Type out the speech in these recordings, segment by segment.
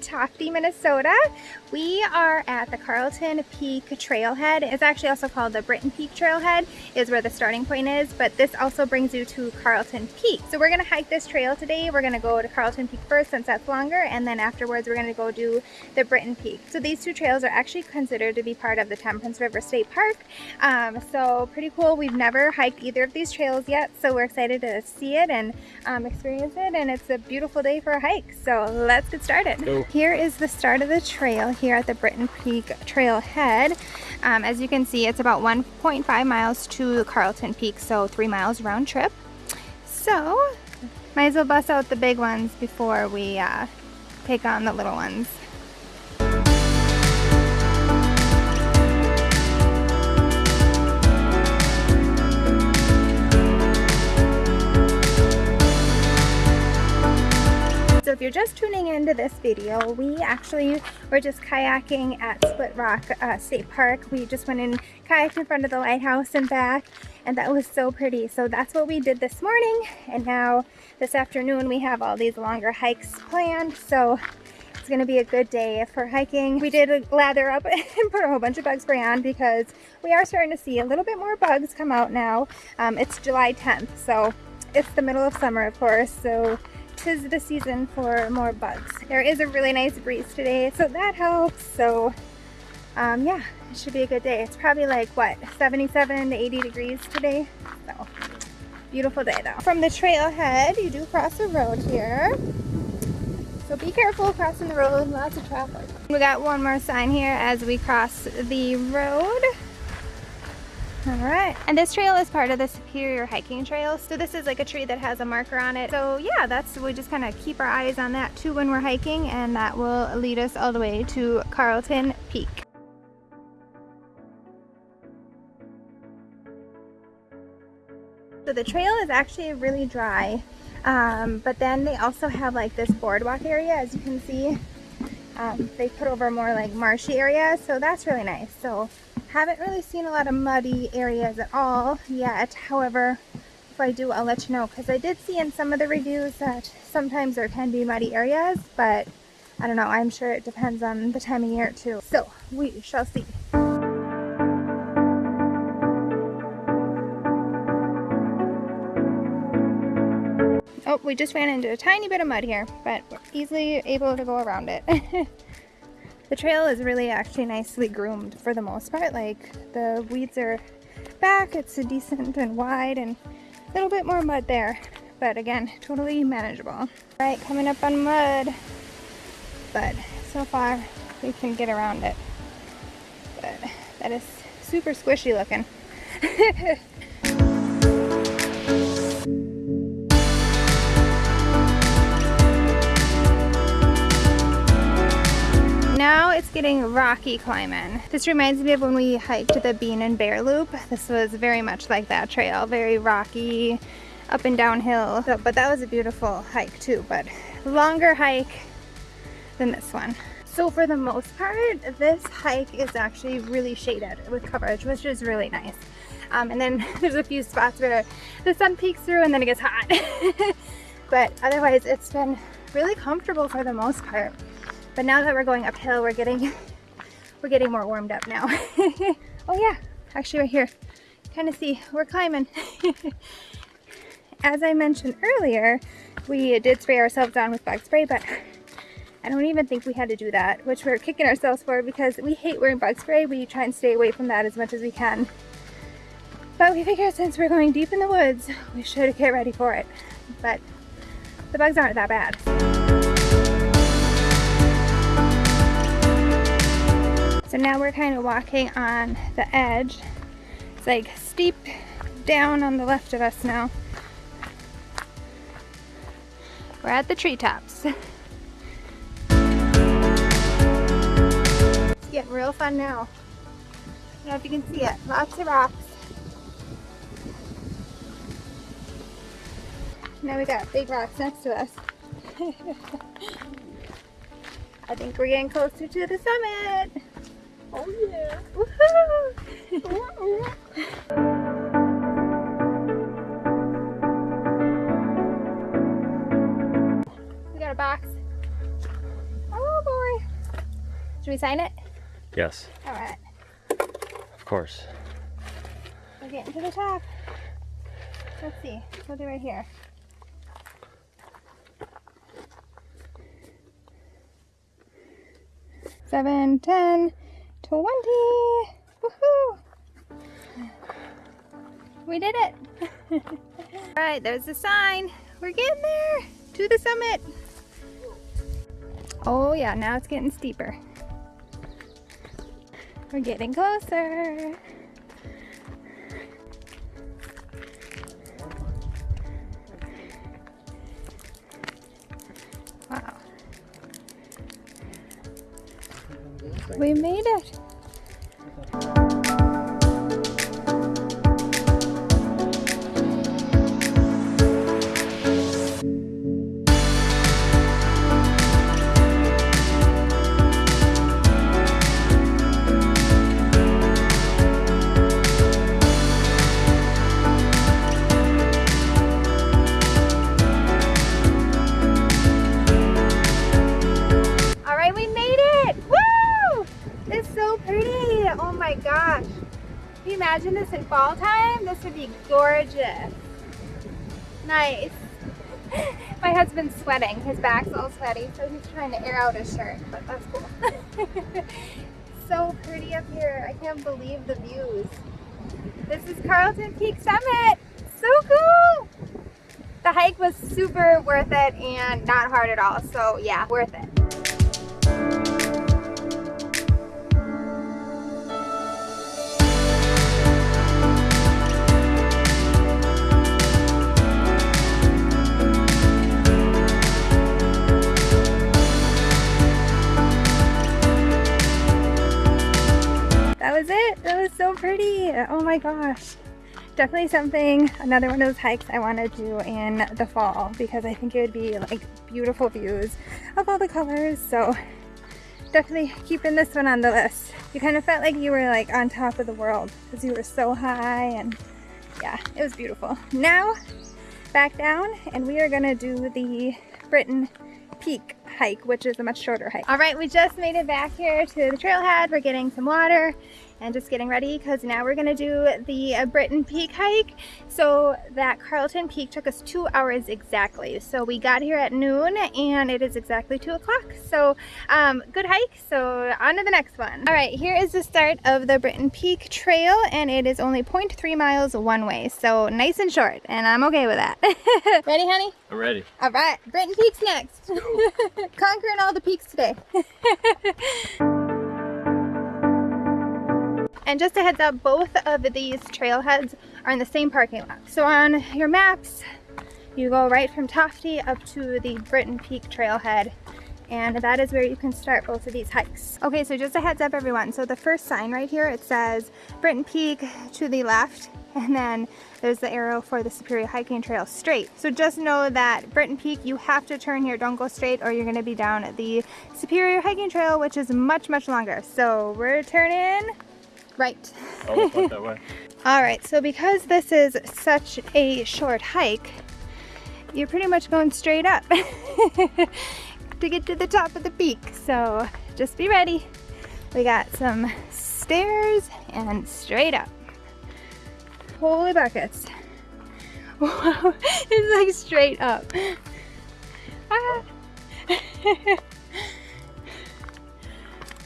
Tofte, Minnesota. We are at the Carlton Peak Trailhead. It's actually also called the Britton Peak Trailhead is where the starting point is, but this also brings you to Carlton Peak. So we're gonna hike this trail today. We're gonna go to Carlton Peak first since that's longer, and then afterwards we're gonna go do the Britton Peak. So these two trails are actually considered to be part of the Temperance River State Park. Um, so pretty cool. We've never hiked either of these trails yet, so we're excited to see it and um, experience it, and it's a beautiful day for a hike. So let's get started. Go. Here is the start of the trail here at the Britton Peak Trailhead. Um, as you can see, it's about 1.5 miles to Carlton Peak, so three miles round trip. So, might as well bust out the big ones before we uh, take on the little ones. So if you're just tuning into this video, we actually were just kayaking at Split Rock uh, State Park. We just went and kayaked in front of the lighthouse and back and that was so pretty. So that's what we did this morning and now this afternoon we have all these longer hikes planned. So it's gonna be a good day for hiking. We did lather up and put a whole bunch of bug spray on because we are starting to see a little bit more bugs come out now. Um, it's July 10th, so it's the middle of summer, of course. So tis the season for more bugs. There is a really nice breeze today, so that helps. So um, yeah, it should be a good day. It's probably like, what, 77 to 80 degrees today? So beautiful day though. From the trailhead, you do cross a road here. So be careful crossing the road, lots of traffic. We got one more sign here as we cross the road. All right, and this trail is part of the Superior Hiking Trail. So this is like a tree that has a marker on it. So yeah, that's, we just kind of keep our eyes on that too when we're hiking and that will lead us all the way to Carlton Peak. So the trail is actually really dry, um, but then they also have like this boardwalk area as you can see. Um, they put over more like marshy areas, so that's really nice. So haven't really seen a lot of muddy areas at all yet. However, if I do, I'll let you know because I did see in some of the reviews that sometimes there can be muddy areas, but I don't know. I'm sure it depends on the time of year too. So we shall see. Oh, we just ran into a tiny bit of mud here, but we're easily able to go around it. The trail is really actually nicely groomed for the most part. Like the weeds are back, it's a decent and wide and a little bit more mud there. But again, totally manageable. All right, coming up on mud. But so far we can get around it. But that is super squishy looking. getting rocky climbing. This reminds me of when we hiked the Bean and Bear Loop. This was very much like that trail, very rocky, up and downhill. So, but that was a beautiful hike too, but longer hike than this one. So for the most part, this hike is actually really shaded with coverage, which is really nice. Um, and then there's a few spots where the sun peeks through and then it gets hot. but otherwise, it's been really comfortable for the most part. But now that we're going uphill, we're getting we're getting more warmed up now. oh yeah, actually right here. Kind of see, we're climbing. As I mentioned earlier, we did spray ourselves down with bug spray, but I don't even think we had to do that, which we're kicking ourselves for because we hate wearing bug spray. We try and stay away from that as much as we can. But we figured since we're going deep in the woods, we should get ready for it. But the bugs aren't that bad. So now we're kind of walking on the edge. It's like steep down on the left of us now. We're at the treetops. it's getting real fun now. I don't know if you can see it. Lots of rocks. Now we got big rocks next to us. I think we're getting closer to the summit. Oh yeah. Woohoo! we got a box. Oh boy. Should we sign it? Yes. All right. Of course. We're getting to the top. Let's see. We'll do right here. Seven, ten, twenty. Woohoo! We did it. All right, there's the sign. We're getting there to the summit. Oh yeah, now it's getting steeper. We're getting closer. We made it. Fall time? This would be gorgeous. Nice. My husband's sweating. His back's all sweaty, so he's trying to air out his shirt, but that's cool. so pretty up here. I can't believe the views. This is Carlton Peak Summit. So cool. The hike was super worth it and not hard at all. So yeah, worth it. Oh my gosh. Definitely something, another one of those hikes I want to do in the fall because I think it would be like beautiful views of all the colors. So definitely keeping this one on the list. You kind of felt like you were like on top of the world because you were so high and yeah, it was beautiful. Now back down and we are gonna do the Britton Peak hike, which is a much shorter hike. All right, we just made it back here to the trailhead. We're getting some water and just getting ready because now we're gonna do the uh, Britton Peak hike. So that Carlton Peak took us two hours exactly. So we got here at noon and it is exactly two o'clock. So um, good hike. So on to the next one. All right, here is the start of the Britton Peak Trail and it is only 0.3 miles one way. So nice and short and I'm okay with that. Ready, honey? I'm ready. All right, Britton Peak's next. Conquering all the peaks today. and just a heads up, both of these trailheads are in the same parking lot. So on your maps, you go right from Tofte up to the Britton Peak trailhead and that is where you can start both of these hikes. Okay, so just a heads up everyone. So the first sign right here, it says Britton Peak to the left and then there's the arrow for the Superior Hiking Trail straight. So just know that Britton Peak, you have to turn here, don't go straight or you're gonna be down at the Superior Hiking Trail, which is much, much longer. So we're turning right. Oh, it's not that way. All right, so because this is such a short hike, you're pretty much going straight up to get to the top of the peak. So just be ready. We got some stairs and straight up. Holy buckets. Wow, it's like straight up. Ah.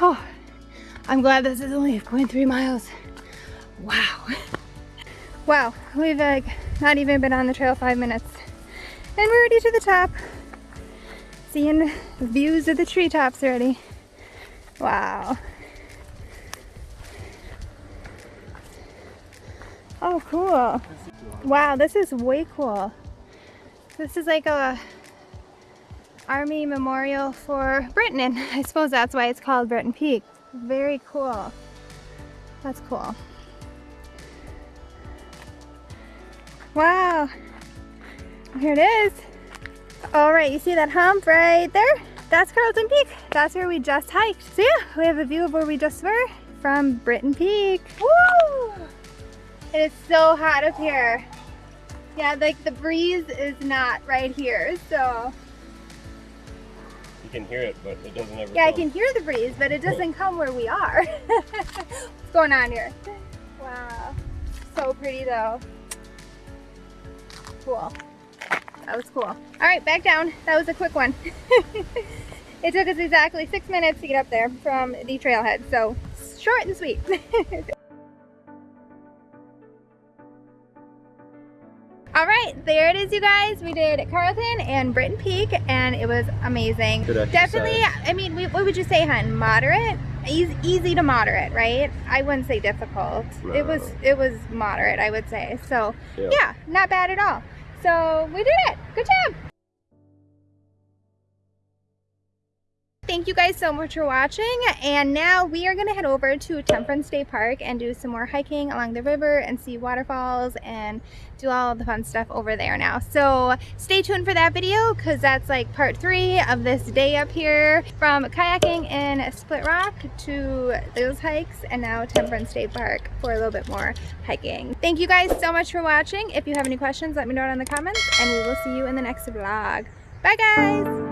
oh, I'm glad this is only 0.3 miles. Wow. Wow, we've like not even been on the trail five minutes. And we're already to the top. Seeing views of the treetops already. Wow. Oh, cool. Wow, this is way cool. This is like a army memorial for Britton, and I suppose that's why it's called Britton Peak. Very cool. That's cool. Wow. Here it is. All right, you see that hump right there? That's Carlton Peak. That's where we just hiked. So yeah, we have a view of where we just were from Britton Peak. Woo! It is so hot up here. Yeah, like the breeze is not right here, so. Can hear it, but it doesn't ever Yeah, I can hear the breeze, but it doesn't come where we are. What's going on here? Wow. So pretty though. Cool. That was cool. All right, back down. That was a quick one. it took us exactly six minutes to get up there from the trailhead, so short and sweet. All right, there it is, you guys. We did Carlton and Britton Peak, and it was amazing. Definitely, I mean, we, what would you say, hun? Moderate? Easy, easy to moderate, right? I wouldn't say difficult. It was, it was moderate, I would say. So, Yeah. yeah, not bad at all. So we did it. Good job. Thank you guys so much for watching. And now we are going to head over to Temperance State Park and do some more hiking along the river and see waterfalls and do all the fun stuff over there now. So stay tuned for that video because that's like part three of this day up here from kayaking in Split Rock to those hikes and now Temperance State Park for a little bit more hiking. Thank you guys so much for watching. If you have any questions, let me know down in the comments and we will see you in the next vlog. Bye guys!